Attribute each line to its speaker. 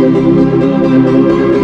Speaker 1: Música